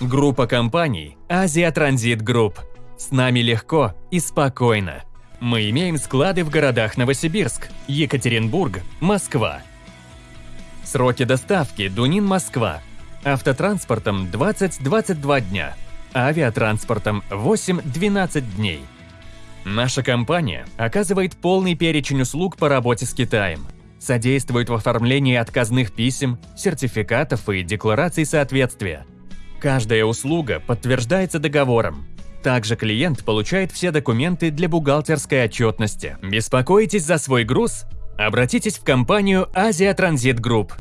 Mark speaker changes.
Speaker 1: Группа компаний Азия Транзит Групп. С нами легко и спокойно. Мы имеем склады в городах Новосибирск, Екатеринбург, Москва. Сроки доставки Дунин, Москва. Автотранспортом 20-22 дня. Авиатранспортом 8-12 дней. Наша компания оказывает полный перечень услуг по работе с Китаем. Содействует в оформлении отказных писем, сертификатов и деклараций соответствия. Каждая услуга подтверждается договором. Также клиент получает все документы для бухгалтерской отчетности. Беспокоитесь за свой груз? Обратитесь в компанию Азия Транзит Групп.